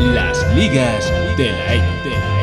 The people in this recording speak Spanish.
Las ligas de la.